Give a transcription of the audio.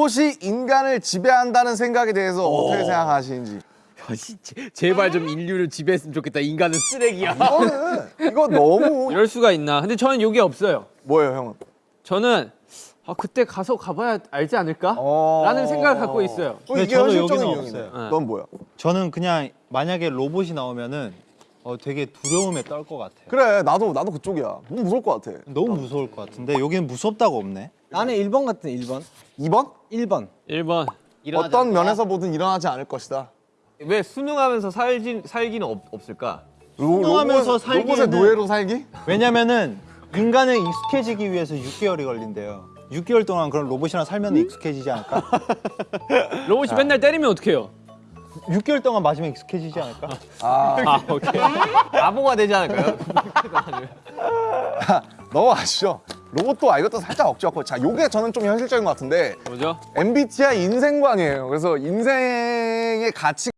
로봇이 인간을 지배한다는 생각에 대해서 어떻게 생각하시는지 야, 씨, 제- 제발 좀 인류를 지배했으면 좋겠다. 인간은 쓰레기야. 이거는 이거 너무 이럴 수가 있나? 근데 저는 이게 없어요. 뭐예요 형은? 저는 아, 그때 가서 가봐야 알지 않을까? 어. 라는 생각을 갖고 있어요. 어, 근데 이게 저는 현실적인 여기는 이유이네 없어요. 네. 넌 뭐야? 저는 그냥 만약에 로봇이 나오면은 어, 되게 두려움에 떨 것 같아요. 그래 나도 나도 그쪽이야 너무 무서울 것 같아 너무 무서울 것 같은데 여기는 무섭다고 없네. 나는 1번 같은 1번. 2번? 1번. 1번. 어떤 면에서 보든 일어나지 않을 것이다 왜 수능하면서 살지, 살기는 없, 없을까? 로- 수능하면서 살기에는- 로봇의 노예로 살기? 왜냐면은 인간은 익숙해지기 위해서 6개월이 걸린대요. 6개월 동안 그런 로봇이랑 살면 익숙해지지 않을까? 로봇이 맨날 때리면 어떡해요? 6개월 동안 맞으면 익숙해지지 않을까? 아, 오케이. 바보가 되지 않을까요? 넘어가시죠 로봇도 아 이것도 살짝 억지였고 자 요게 저는 좀 현실적인 것 같은데 뭐죠? MBTI 인생관이에요 그래서 인생의 가치